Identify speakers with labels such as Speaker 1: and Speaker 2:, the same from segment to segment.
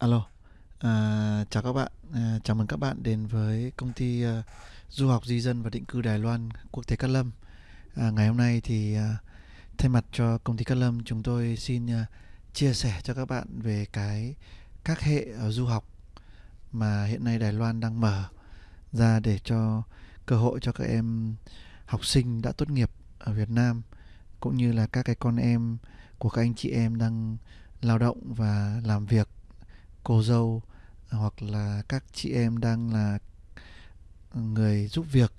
Speaker 1: Alo, à, chào các bạn, à, chào mừng các bạn đến với công ty à, du học di dân và định cư Đài Loan quốc tế Cát Lâm. À, ngày hôm nay thì à, thay mặt cho công ty Cát Lâm chúng tôi xin à, chia sẻ cho các bạn về cái các hệ ở du học mà hiện nay Đài Loan đang mở ra để cho cơ hội cho các em học sinh đã tốt nghiệp ở Việt Nam cũng như là các cái con em của các anh chị em đang lao động và làm việc cô dâu hoặc là các chị em đang là người giúp việc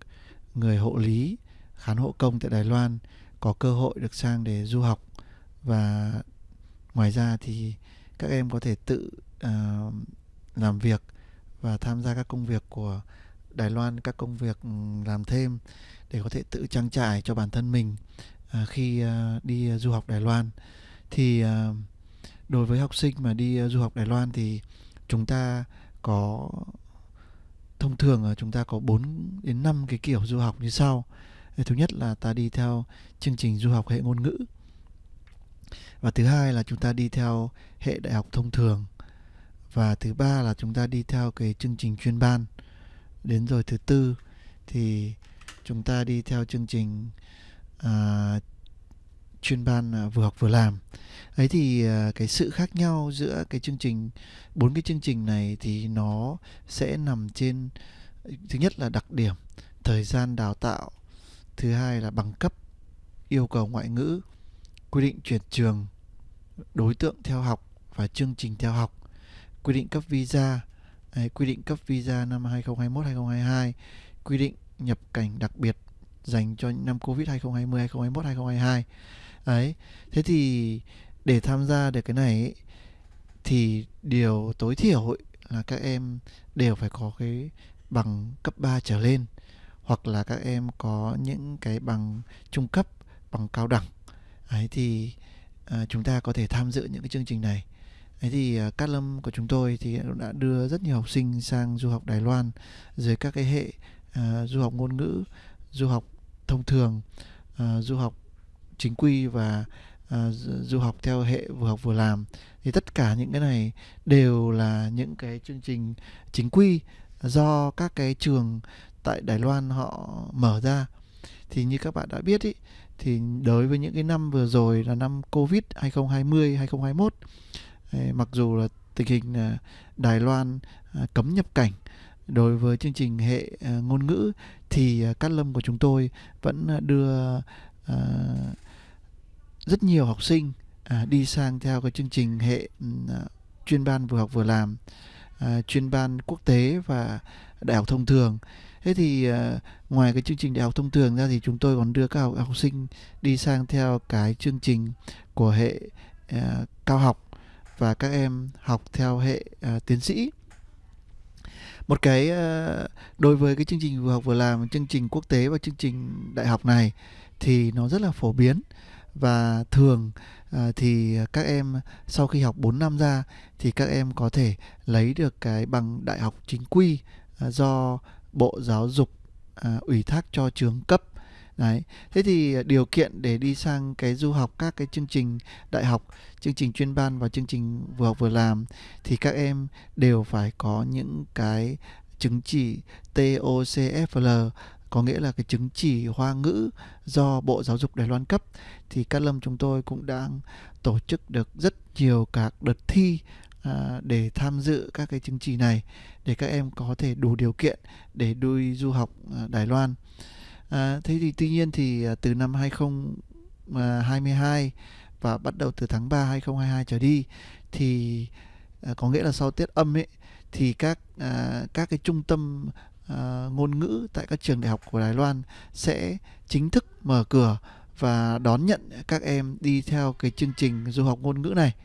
Speaker 1: người hộ lý khán hộ công tại Đài Loan có cơ hội được sang để du học. Và ngoài ra thì các em có thể tự uh, làm việc và tham gia các công việc của Đài Loan các công việc ừ, làm thêm để có thể tự trang trải cho bản thân mình uh, khi uh, đi du học Đài Loan. Thì uh, đối với học sinh mà đi ờ, du học Đài Loan thì chúng ta có thông thường là chúng ta có 4 đến 5 cái kiểu du học như sau. Ờ, thứ nhất là ta đi theo chương trình du học hệ ngôn ngữ. Và thứ hai là chúng ta đi theo hệ đại học thông thường. Và thứ ba là chúng ta đi theo cái chương trình chuyên ban. Đến rồi thứ tư thì chúng ta đi theo chương trình uh, chuyên ban à, vừa học vừa làm. Ấy thì à, cái sự khác nhau giữa cái chương trình, bốn cái chương trình này thì nó sẽ nằm trên, thứ nhất là đặc điểm, thời gian đào tạo, thứ hai là bằng cấp, yêu cầu ngoại ngữ, quy định chuyển trường, đối tượng theo học và chương trình theo học, quy định cấp visa quy định cấp visa năm 2021 2022 quy định nhập cảnh đặc biệt dành cho năm Covid 2020 2021 2022 ấy thế thì để tham gia được cái này ấy, thì điều tối thiểu ấy, là các em đều phải có cái bằng cấp 3 trở lên hoặc là các em có những cái bằng trung cấp bằng cao đẳng. Ấy thì à, chúng ta có thể tham dự những cái chương trình này. Ấy thì à, Cát Lâm của chúng tôi thì đã đưa rất nhiều học sinh sang du học Đài Loan dưới các cái hệ à, du học ngôn ngữ du học thông thường à, du học chính quy và uh, du học theo hệ vừa học vừa làm. Thì tất cả những cái này đều là những cái chương trình chính quy do các cái trường tại Đài Loan họ mở ra. Thì như các bạn đã biết ý, thì đối với những cái năm vừa rồi là năm Covid 2020 2021 mặc dù là tình hình à, Đài Loan à, cấm nhập cảnh đối với chương trình hệ ngôn ngữ thì Cát Lâm của chúng tôi vẫn đưa rất nhiều học sinh à, đi sang theo cái chương trình hệ ừ, à, chuyên ban vừa học vừa làm à, chuyên ban quốc tế và đại học thông thường. Thế thì à, ngoài cái chương trình đại học thông thường ra thì chúng tôi còn đưa các học, học sinh đi sang theo cái chương trình của hệ à, cao học và các em học theo hệ à, tiến sĩ. Một cái à, đối với cái chương trình vừa học vừa làm chương trình quốc tế và chương trình đại học này thì nó rất là phổ biến và thường à, thì các em sau khi học 4 năm ra thì các em có thể lấy được cái bằng đại học chính quy à, do Bộ Giáo dục à, ủy thác cho trường cấp Đấy. Thế thì điều kiện để đi sang cái du học các cái chương trình đại học, chương trình chuyên ban và chương trình vừa học vừa làm thì các em đều phải có những cái chứng chỉ TOCFL có nghĩa là cái chứng chỉ hoa ngữ do Bộ Giáo dục Đài Loan cấp thì Cát Lâm chúng tôi cũng đang tổ chức được rất nhiều các đợt thi à, để tham dự các cái chứng chỉ này để các em có thể đủ điều kiện để đi du học à, Đài Loan. À, thế thì tuy nhiên thì à, từ năm 2022 à, và bắt đầu từ tháng 3 2022 trở đi thì à, có nghĩa là sau Tết âm ấy thì các à, các cái trung tâm uh, ngôn ngữ tại các trường đại học của Đài Loan sẽ chính thức mở cửa và đón nhận các em đi theo cái chương trình du học ngôn ngữ này.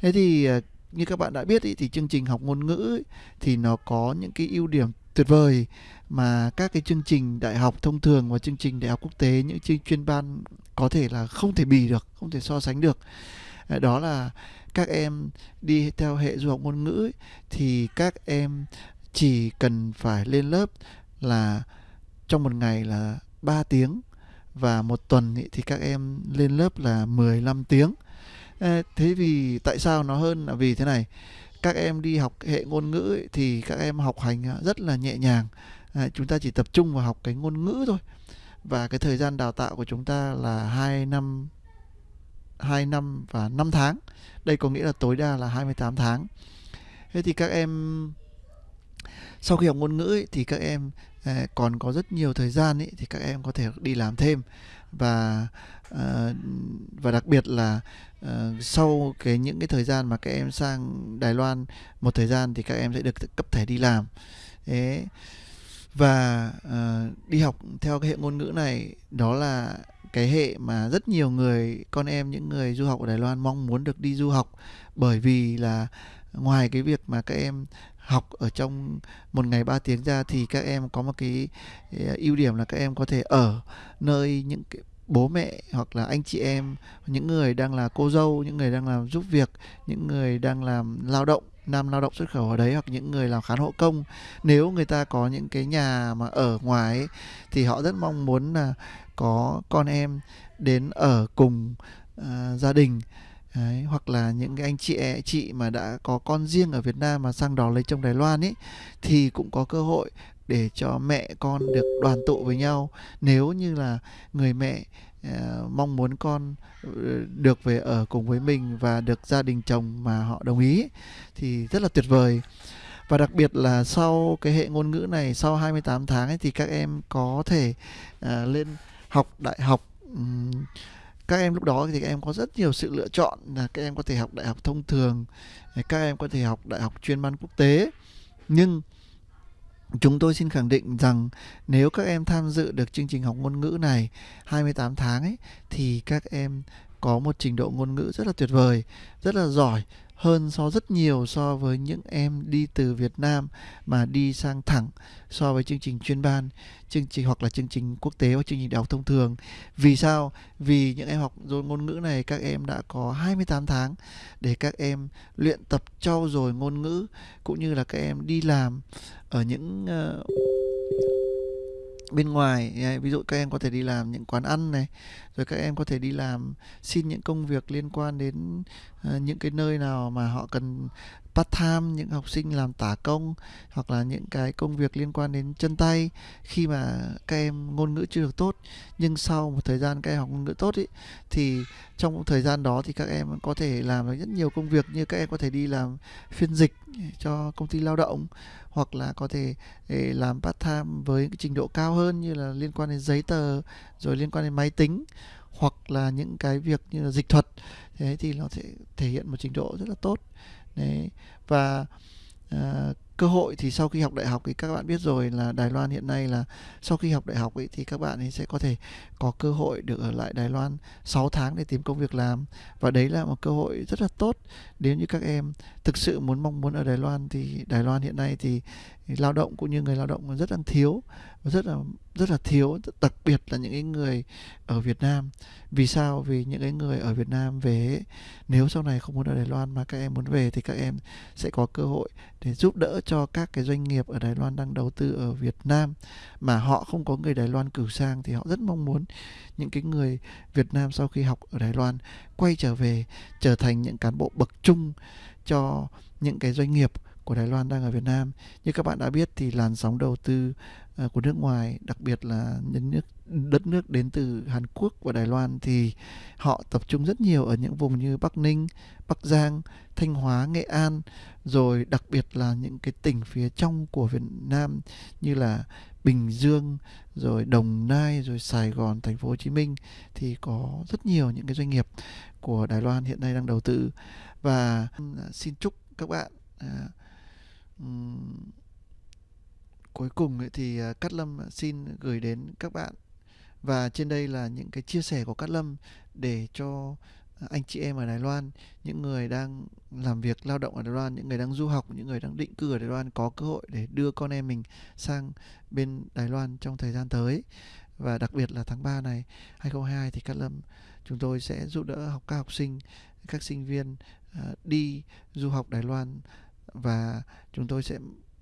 Speaker 1: Thế thì uh, như các bạn đã biết ý, thì chương trình học ngôn ngữ ý, thì nó có những cái ưu điểm tuyệt vời mà các cái chương trình đại học thông thường và chương trình đại học quốc tế những chương chuyên ban có thể là không thể bì được, không thể so sánh được. Ờ, đó là các em đi theo hệ du học ngôn ngữ ấy, thì các em chỉ cần phải lên lớp là trong một ngày là 3 tiếng và một tuần thì các em lên lớp là 15 tiếng. Thế vì tại sao nó hơn là vì thế này? Các em đi học hệ ngôn ngữ thì các em học hành à, rất là nhẹ nhàng. Chúng ta chỉ tập trung vào học cái ngôn ngữ thôi. Và cái thời gian đào tạo của chúng ta là 2 năm 2 năm và 5 tháng. Đây có nghĩa là tối đa là 28 tháng. Thế thì các em sau khi học ngôn ngữ ấy, thì các em à, còn có rất nhiều thời gian ấy, thì các em có thể đi làm thêm. Và à, và đặc biệt là à, sau cái những cái thời gian mà các em sang Đài Loan một thời gian thì các em sẽ được cấp thẻ đi làm. Thế và uh, đi học theo cái hệ ngôn ngữ này đó là cái hệ mà rất nhiều người con em những người du học ở Đài Loan mong muốn được đi du học bởi vì là ngoài cái việc mà các em học ở trong một ngày 3 tiếng ra thì các em có một cái ờ, ưu điểm là các em có thể ở nơi những cái bố mẹ hoặc là anh chị em những người đang là cô dâu những người đang làm giúp việc những người đang làm lao động nam lao động xuất khẩu ở đấy hoặc những người làm khán hộ công. Nếu người ta có những cái nhà mà ở ngoài ấy, thì họ rất mong muốn là có con em đến ở cùng uh, gia đình. Đấy, hoặc là những cái anh chị chị mà đã có con riêng ở Việt Nam mà sang đó lấy chồng Đài Loan ấy thì cũng có cơ hội để cho mẹ con được đoàn tụ với nhau. Nếu như là người mẹ uh, mong muốn con ờ, được về ở cùng với mình và được gia đình chồng mà họ đồng ý thì rất là tuyệt vời. Và đặc biệt là sau cái hệ ngôn ngữ này sau 28 tháng ấy thì các em có thể uh, lên học đại học um, các em lúc đó thì các em có rất nhiều sự lựa chọn là các em có thể học đại học thông thường à, các em có thể học đại học chuyên ban quốc tế. Nhưng Chúng tôi xin khẳng định rằng nếu các em tham dự được chương trình học ngôn ngữ này 28 tháng ấy, thì các em có một trình độ ngôn ngữ rất là tuyệt vời, rất là giỏi hơn so rất nhiều so với những em đi từ Việt Nam mà đi sang thẳng so với chương trình chuyên ban, chương trình hoặc là chương trình quốc tế hoặc chương trình đại học thông thường. Vì sao? Vì những em học rồi ngôn ngữ này các em đã có 28 tháng để các em luyện tập trau dồi ngôn ngữ cũng như là các em đi làm ở những uh, bên ngoài ví dụ các em có thể đi làm những quán ăn này rồi các em có thể đi làm xin những công việc liên quan đến uh, những cái nơi nào mà họ cần part time những học sinh làm tả công hoặc là những cái công việc liên quan đến chân tay khi mà các em ngôn ngữ chưa được tốt. Nhưng sau một thời gian các em học ngôn ngữ tốt ý, thì trong thời gian đó thì các em có thể làm được rất nhiều công việc như các em có thể đi làm phiên dịch cho công ty lao động hoặc là có thể làm part time với trình độ cao hơn như là liên quan đến giấy tờ rồi liên quan đến máy tính hoặc là những cái việc như là dịch thuật. Thế thì nó sẽ thể hiện một trình độ rất là tốt. Đấy. Và uh, cơ hội thì sau khi học đại học thì các bạn biết rồi là Đài Loan hiện nay là sau khi học đại học ấy thì các bạn ấy sẽ có thể có cơ hội được ở lại Đài Loan 6 tháng để tìm công việc làm. Và đấy là một cơ hội rất là tốt. Nếu như các em thực sự muốn mong muốn ở Đài Loan thì Đài Loan hiện nay thì lao động cũng như người lao động rất là thiếu, rất là rất là thiếu, đặc biệt là những cái người ở Việt Nam. Vì sao? Vì những cái người ở Việt Nam về nếu sau này không muốn ở Đài Loan mà các em muốn về thì các em sẽ có cơ hội để giúp đỡ cho các cái doanh nghiệp ở Đài Loan đang đầu tư ở Việt Nam. Mà họ không có người Đài Loan cử sang thì họ rất mong muốn những cái người Việt Nam sau khi học ở Đài Loan quay trở về, trở thành những cán bộ bậc trung cho những cái doanh nghiệp của Đài Loan đang ở Việt Nam. Như các bạn đã biết thì làn sóng đầu tư uh, của nước ngoài, đặc biệt là những nước đất nước đến từ Hàn Quốc và Đài Loan thì họ tập trung rất nhiều ở những vùng như Bắc Ninh, Bắc Giang, Thanh Hóa, Nghệ An rồi đặc biệt là những cái tỉnh phía trong của Việt Nam như là Bình Dương rồi Đồng Nai rồi Sài Gòn thành phố Hồ Chí Minh thì có rất nhiều những cái doanh nghiệp của Đài Loan hiện nay đang đầu tư và ừ, xin chúc các bạn à, um, cuối cùng ấy thì à, Cát Lâm xin gửi đến các bạn và trên đây là những cái chia sẻ của Cát Lâm để cho à, anh chị em ở Đài Loan, những người đang làm việc lao động ở Đài Loan, những người đang du học, những người đang định cư ở Đài Loan có cơ hội để đưa con em mình sang bên Đài Loan trong thời gian tới. Và đặc biệt là tháng 3 này 2022 thì Cát Lâm chúng tôi sẽ giúp đỡ học các học sinh, các sinh viên uh, đi du học Đài Loan và chúng tôi sẽ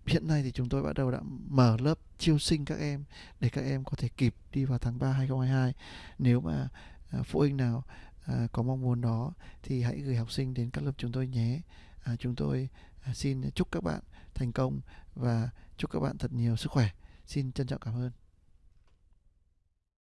Speaker 1: hiện nay thì chúng tôi bắt đầu đã mở lớp chiêu sinh các em để các em có thể kịp đi vào tháng 3 2022 nếu mà à, phụ huynh nào à, có mong muốn đó thì hãy gửi học sinh đến các lớp chúng tôi nhé. À, chúng tôi à, xin chúc các bạn thành công và chúc các bạn thật nhiều sức khỏe. Xin trân trọng cảm ơn.